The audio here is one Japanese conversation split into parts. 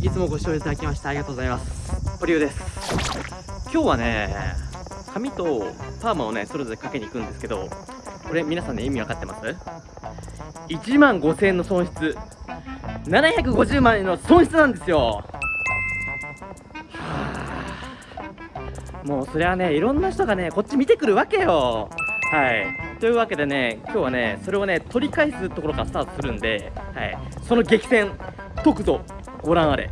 いつもご視聴いただきましてありがとうございます。ポリュウです。今日はね髪とパーマをねそれぞれかけに行くんですけどこれ皆さんね意味分かってます？1万5000円の損失。750万円の損失なんですよ。もうそれはねいろんな人がねこっち見てくるわけよ。はい。というわけでね今日はねそれをね取り返すところからスタートするんで、はい、その激戦解くぞ。ご覧あれ。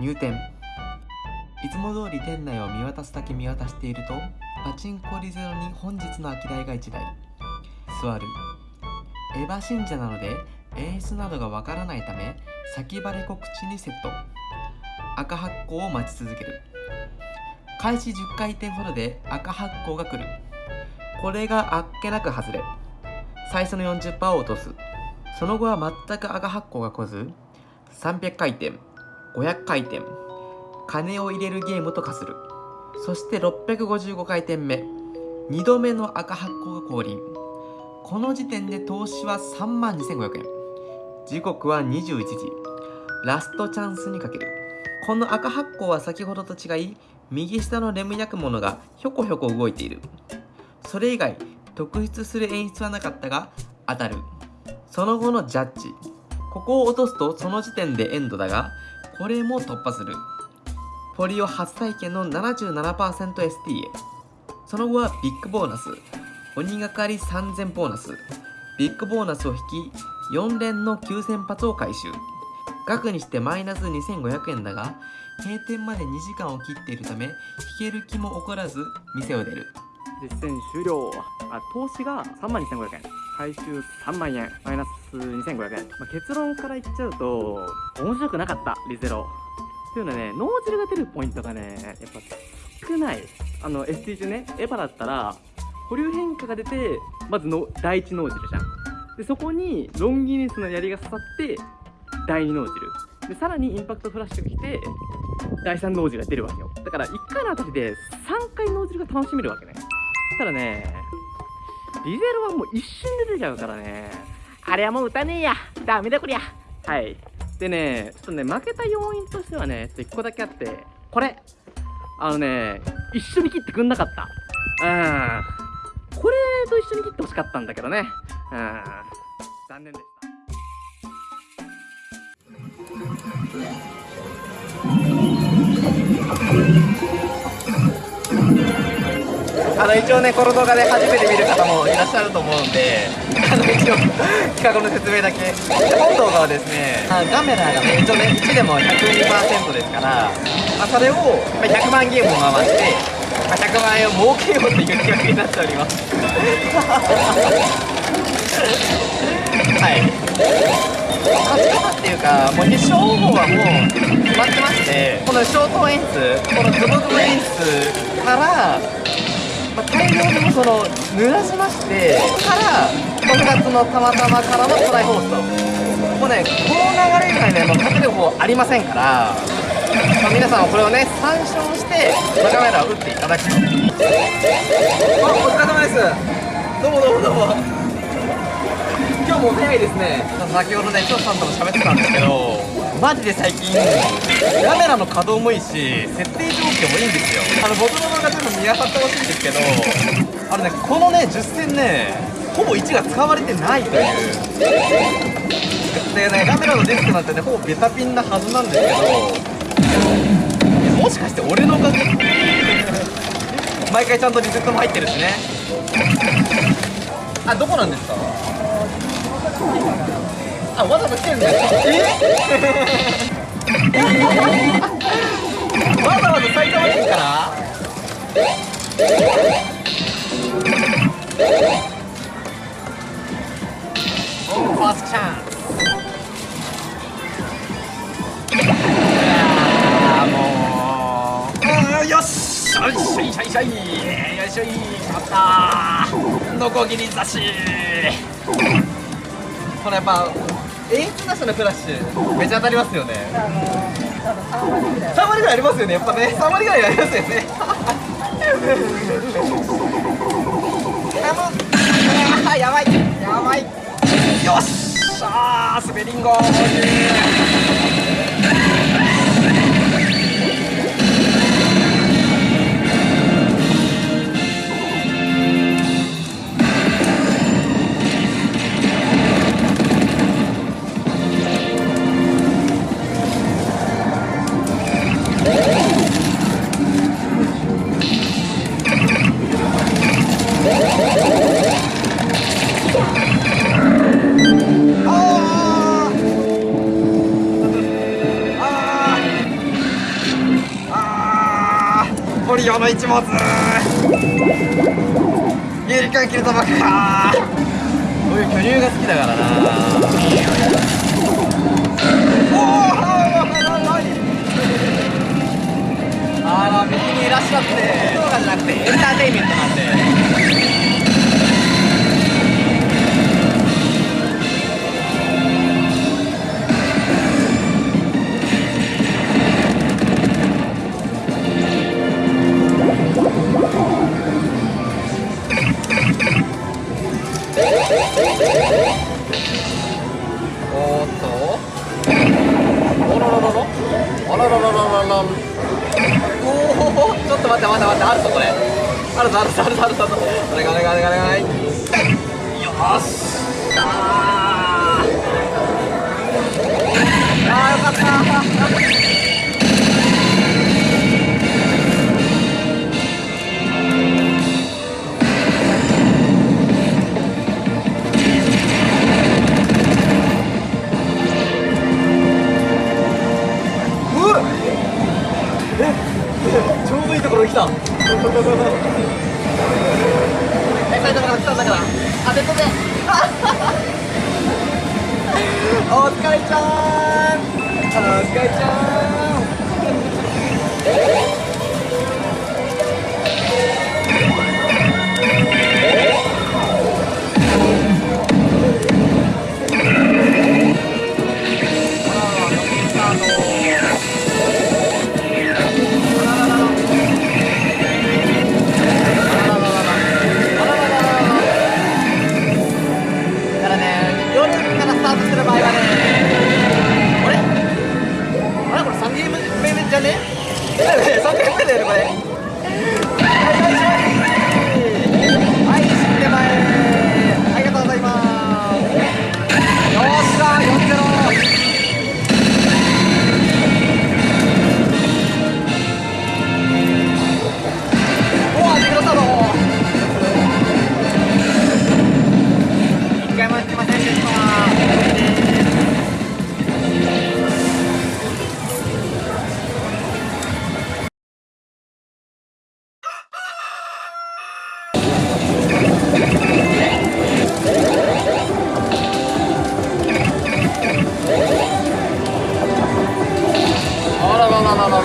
入店。いつも通り店内を見渡すだけ見渡しているとパチンコリゼロに本日の空き台が1台。座る。エヴァ信者なので演出などがわからないため先張り告知にセット。赤発光を待ち続ける。開始10回転ほどで赤発光が来る。これがあっけなく外れ。最初の40%を落とす。その後は全く赤発光が来ず300回転500回転金を入れるゲームと化する。そして655回転目。2度目の赤発光が降臨。この時点で投資は3万2500円。時刻は21時。ラストチャンスにかける。この赤発光は先ほどと違い右下のレム焼くものがひょこひょこ動いている。それ以外特筆する演出はなかったが当たる。その後のジャッジ。ここを落とすとその時点でエンドだがこれも突破する。ポリオ初体験の 77%ST へその後はビッグボーナス。鬼がかり3000ボーナス。ビッグボーナスを引き4連の9000発を回収。額にしてマイナス2500円だが閉店まで2時間を切っているため引ける気も起こらず店を出る。実践終了。あ投資が3万2500円。回収3万円マイナス2500円、まあ、結論から言っちゃうと面白くなかったリゼロ。っていうのはね脳汁が出るポイントがねやっぱ少ない。あの ST 中ねエヴァだったら保留変化が出てまずの第一脳汁じゃん。でそこにロンギニスの槍が刺さって第2脳汁。でさらにインパクトフラッシュが来て第3脳汁が出るわけよ。だから1回のあたりで3回脳汁が楽しめるわけね。ただねリゼロはもう一瞬で出ちゃうからね。あれはもう打たねえや。ダメだこりゃ。はい。でねちょっとね負けた要因としてはねちょっと1個だけあって。これ。あのね一緒に切ってくんなかった。うん。これと一緒に切ってほしかったんだけどね。うん。残念でした。あの一応ねこの動画で初めて見る方もいらっしゃると思うんであの一応企画の説明だけ。本動画はですねカメラがね一応ね1でも102%ですから、まあ、それを100万ゲームを回して、まあ、100万円を儲けようという企画になっております。はい。勝ち方っていうかもう決勝方法はもう決まってましてこのショート演出このズボズボ演出から、まあ、大量にもその濡らしましてから6月のたまたまからのトライ放送。もうねこの流れ以外ねもう勝てる方ありませんから、まあ、皆さんはこれをね参照してカメラを打っていただくとあお疲れ様です。どうもどうもどうも。今日も早いですね。先ほどね長さんとも喋ってたんですけどマジで最近カメラの稼働もいいし設定状況もいいんですよ。あの僕の動画全部見当たってほしいんですけどあのねこのね10戦ねほぼ1が使われてないという。でねカメラのディスクなんてねほぼベタピンなはずなんですけどもしかして俺のおかげ毎回ちゃんとリセットも入ってるしね。あどこなんですか？あわざわざ来てるんだよ。え？わざわざ埼玉県から？ファーストチャンスもうよしよいしょいしょいしょい。よいしょい。勝ったノコギリ差しこれやっぱ演出なしのクラッシュめちゃ当たりますよね。3割ぐらいありますよねやっぱね。3割ぐらいありますよね。あやばい。やばい。よししゃー滑りんごあららららららおおちょっと待って待って待ってあるぞこれあるぞあるぞあるぞあるぞあるぞお願いお願いお願いお願いよしあーあーよかった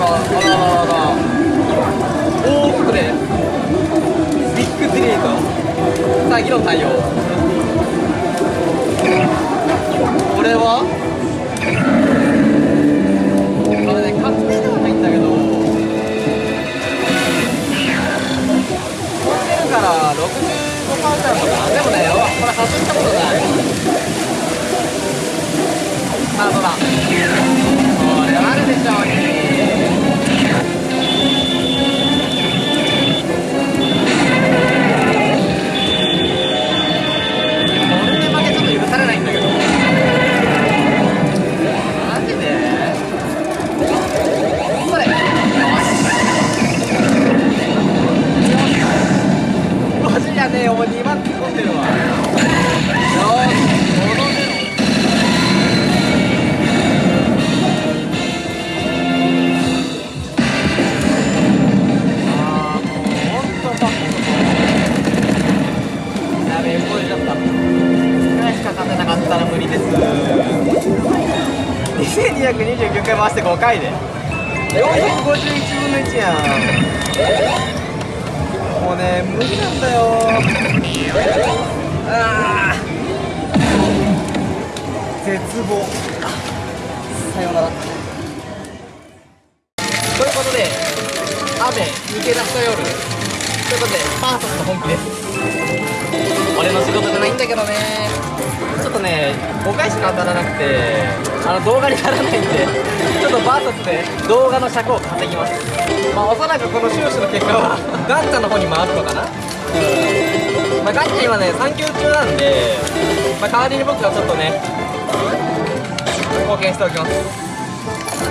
らあらあらあらおおこれビッグディレートさあ議論対応これはこれね勝定ではないんだけど飛んでるから65%とかでもねこれ外したことないさあどうだ。これあるでしょう回回して5回で451分の1やん。もうね無理なんだよ。あー。絶望。さようなら。ということで雨抜け出した夜。ということでバーサスの本気です俺の仕事じゃないんだけどね。ちょっとね5回しか当たらなくてあの動画にならないんでちょっとバーサスで動画の尺を稼ぎます。まあおそらくこの収支の結果はガンちゃんの方に回るのかな。まあガンちゃん今ね産休中なんで、まあ、代わりに僕がちょっとね貢献しておきます。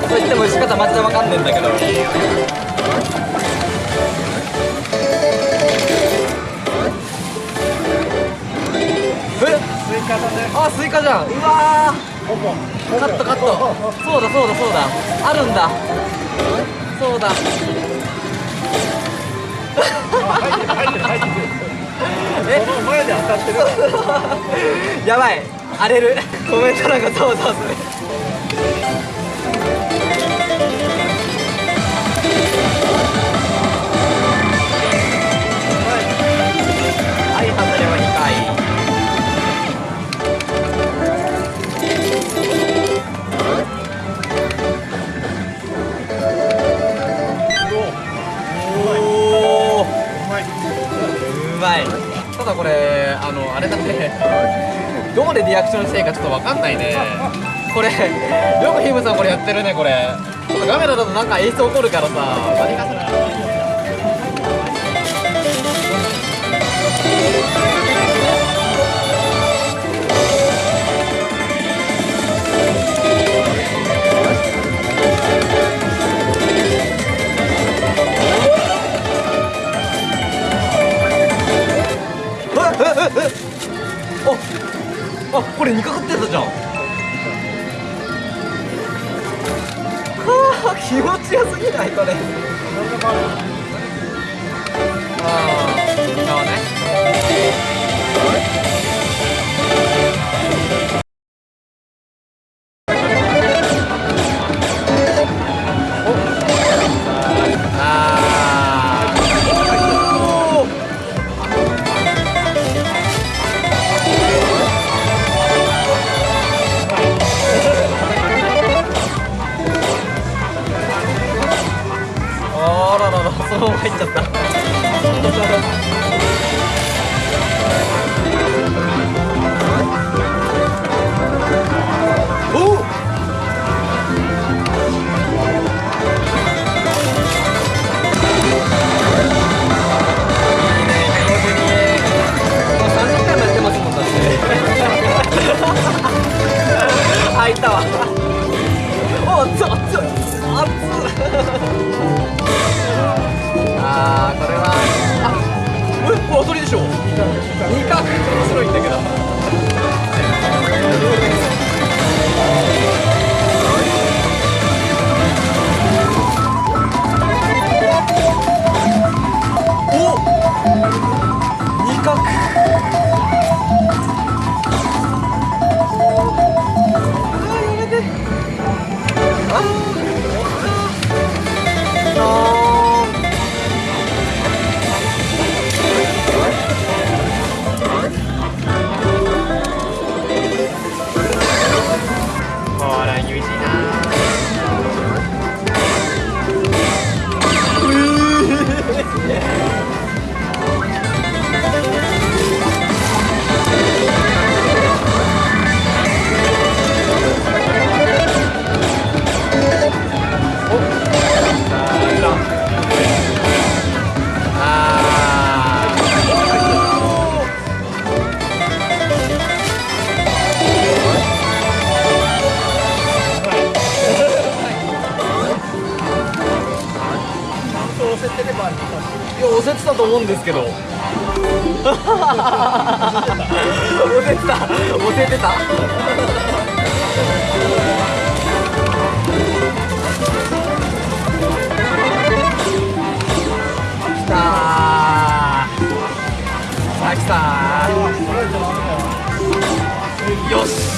と言っても打ち方マジでわかんねえんだけど。カだね。あスイカじゃん。うわカットカット。そうだそうだそうだ。あるんだ。そうだ。え？この前で当たってる。やばい。荒れる。コメント欄がざわざわするまでリアクションしていいかちょっとわかんないね。これよくヒムさんこれやってるねこれ。ちょっとカメラだとなんか演出起こるからさ。何かしらああこれ2かかってたじゃん。はあ気持ちよすぎないこれ。と思うんですけど。せてた。せてた。来たー。さあ来たよし。